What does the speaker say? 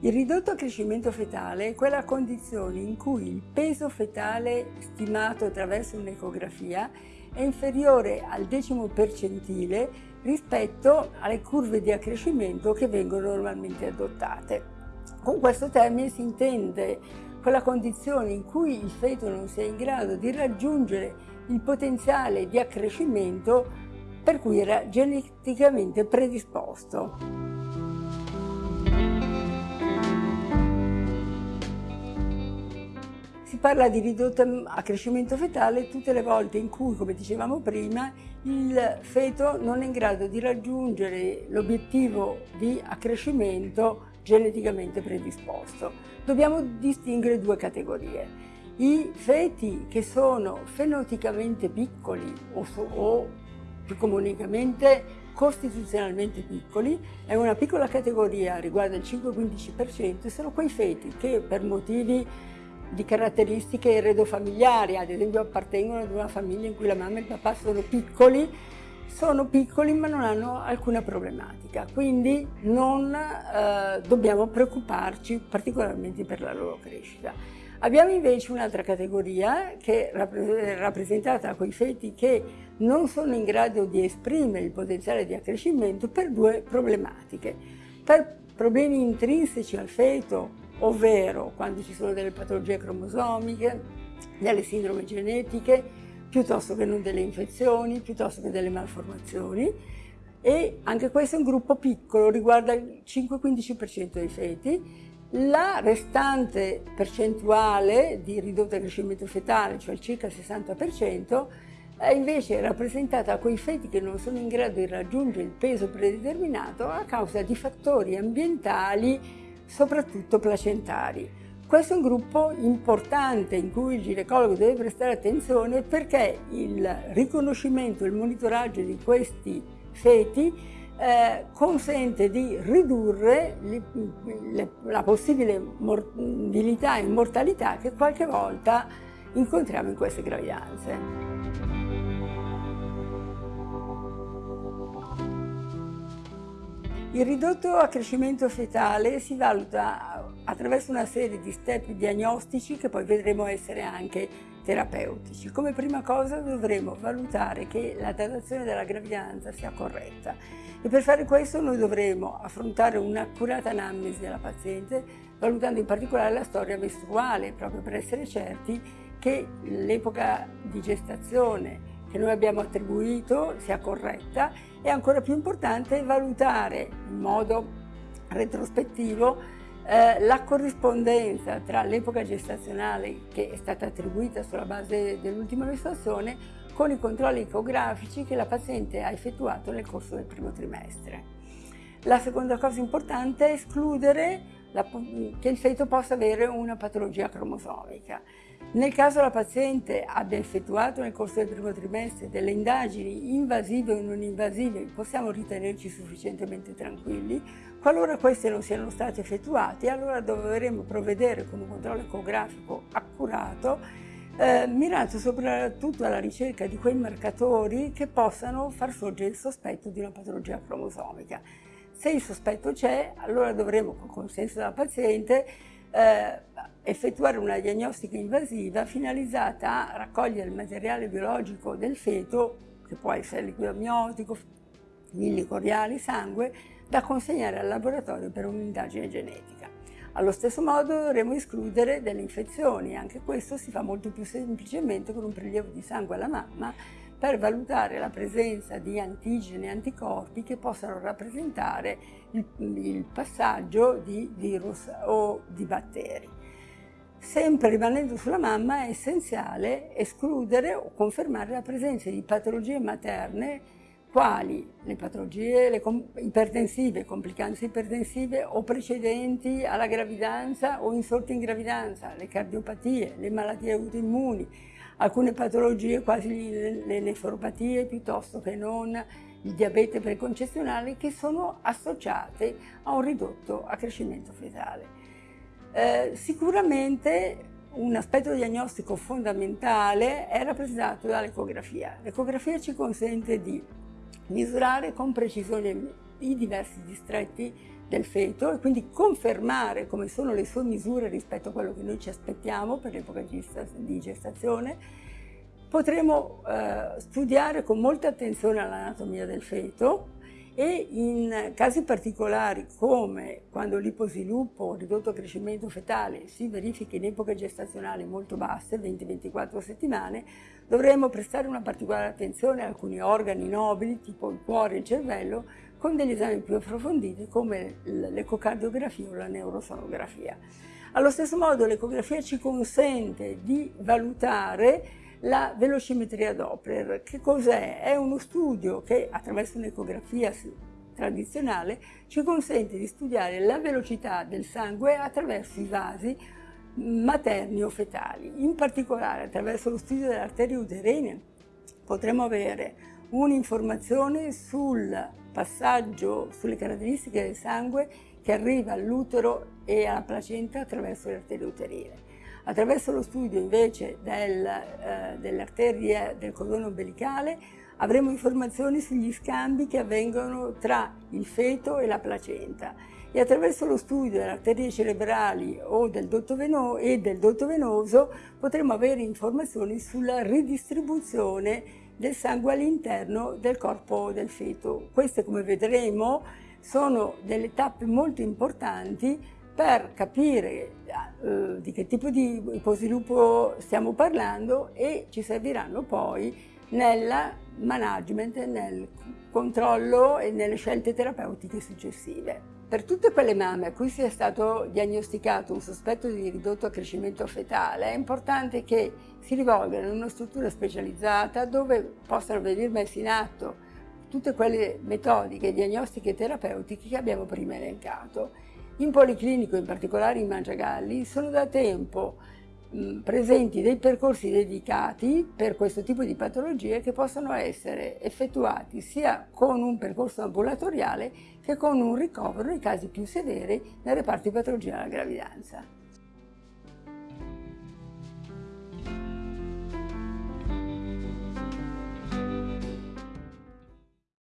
Il ridotto accrescimento fetale è quella condizione in cui il peso fetale stimato attraverso un'ecografia è inferiore al decimo percentile rispetto alle curve di accrescimento che vengono normalmente adottate. Con questo termine si intende quella condizione in cui il feto non sia in grado di raggiungere il potenziale di accrescimento per cui era geneticamente predisposto. Parla di ridotto accrescimento fetale tutte le volte in cui, come dicevamo prima, il feto non è in grado di raggiungere l'obiettivo di accrescimento geneticamente predisposto. Dobbiamo distinguere due categorie. I feti che sono fenoticamente piccoli o, so, o più comunemente costituzionalmente piccoli, è una piccola categoria, riguarda il 5-15%, sono quei feti che per motivi di caratteristiche eredofamiliari, ad esempio appartengono ad una famiglia in cui la mamma e il papà sono piccoli, sono piccoli ma non hanno alcuna problematica, quindi non eh, dobbiamo preoccuparci particolarmente per la loro crescita. Abbiamo invece un'altra categoria che è rappresentata da quei feti che non sono in grado di esprimere il potenziale di accrescimento per due problematiche. Per problemi intrinseci al feto ovvero quando ci sono delle patologie cromosomiche, delle sindrome genetiche, piuttosto che non delle infezioni, piuttosto che delle malformazioni e anche questo è un gruppo piccolo, riguarda il 5-15% dei feti. La restante percentuale di ridotto crescimento fetale, cioè circa il 60%, è invece rappresentata da quei feti che non sono in grado di raggiungere il peso predeterminato a causa di fattori ambientali soprattutto placentari. Questo è un gruppo importante in cui il ginecologo deve prestare attenzione perché il riconoscimento il monitoraggio di questi feti eh, consente di ridurre le, le, la possibile morbilità e mortalità che qualche volta incontriamo in queste gravidanze. Il ridotto accrescimento fetale si valuta attraverso una serie di step diagnostici che poi vedremo essere anche terapeutici. Come prima cosa dovremo valutare che la datazione della gravidanza sia corretta e per fare questo noi dovremo affrontare un'accurata anamnesi della paziente valutando in particolare la storia mestruale proprio per essere certi che l'epoca di gestazione che noi abbiamo attribuito sia corretta e ancora più importante valutare in modo retrospettivo eh, la corrispondenza tra l'epoca gestazionale che è stata attribuita sulla base dell'ultima mestruazione con i controlli ecografici che la paziente ha effettuato nel corso del primo trimestre. La seconda cosa importante è escludere la, che il feto possa avere una patologia cromosomica. Nel caso la paziente abbia effettuato nel corso del primo trimestre delle indagini invasive o non invasive, possiamo ritenerci sufficientemente tranquilli. Qualora queste non siano state effettuate, allora dovremo provvedere con un controllo ecografico accurato, eh, mirato soprattutto alla ricerca di quei marcatori che possano far sorgere il sospetto di una patologia cromosomica. Se il sospetto c'è, allora dovremo, con consenso della paziente, eh, effettuare una diagnostica invasiva finalizzata a raccogliere il materiale biologico del feto, che può essere liquido amniotico, milli coriali, sangue, da consegnare al laboratorio per un'indagine genetica. Allo stesso modo dovremo escludere delle infezioni, anche questo si fa molto più semplicemente con un prelievo di sangue alla mamma per valutare la presenza di antigeni e anticorpi che possano rappresentare il, il passaggio di virus o di batteri. Sempre rimanendo sulla mamma è essenziale escludere o confermare la presenza di patologie materne quali le patologie le ipertensive, complicanze ipertensive o precedenti alla gravidanza o insorti in gravidanza, le cardiopatie, le malattie autoimmuni, alcune patologie quasi le nefropatie piuttosto che non il diabete preconcezionale che sono associate a un ridotto accrescimento fetale. Eh, sicuramente un aspetto diagnostico fondamentale è rappresentato dall'ecografia. L'ecografia ci consente di misurare con precisione i diversi distretti del feto e quindi confermare come sono le sue misure rispetto a quello che noi ci aspettiamo per l'epoca di gestazione, potremo eh, studiare con molta attenzione l'anatomia del feto e in casi particolari come quando l'iposviluppo o ridotto crescimento fetale si verifica in epoche gestazionali molto basse, 20-24 settimane, dovremo prestare una particolare attenzione a alcuni organi nobili tipo il cuore e il cervello con degli esami più approfonditi come l'ecocardiografia o la neurosonografia. Allo stesso modo l'ecografia ci consente di valutare la velocimetria Doppler. Che cos'è? È uno studio che attraverso un'ecografia tradizionale ci consente di studiare la velocità del sangue attraverso i vasi materni o fetali. In particolare attraverso lo studio delle arterie uterine potremo avere un'informazione sul passaggio, sulle caratteristiche del sangue che arriva all'utero e alla placenta attraverso le arterie uterine. Attraverso lo studio invece del, eh, delle arterie del cordone ombelicale avremo informazioni sugli scambi che avvengono tra il feto e la placenta e attraverso lo studio delle arterie cerebrali o del dotto venoso, e del dotto venoso potremo avere informazioni sulla ridistribuzione del sangue all'interno del corpo del feto. Queste, come vedremo, sono delle tappe molto importanti per capire eh, di che tipo di iposviluppo stiamo parlando e ci serviranno poi nel management, nel controllo e nelle scelte terapeutiche successive. Per tutte quelle mamme a cui sia stato diagnosticato un sospetto di ridotto crescimento fetale è importante che si rivolgano in una struttura specializzata dove possano venire messi in atto tutte quelle metodiche diagnostiche e terapeutiche che abbiamo prima elencato in Policlinico, in particolare in Mangiagalli, sono da tempo mh, presenti dei percorsi dedicati per questo tipo di patologie che possono essere effettuati sia con un percorso ambulatoriale che con un ricovero nei casi più severi nel reparto di patologia della gravidanza.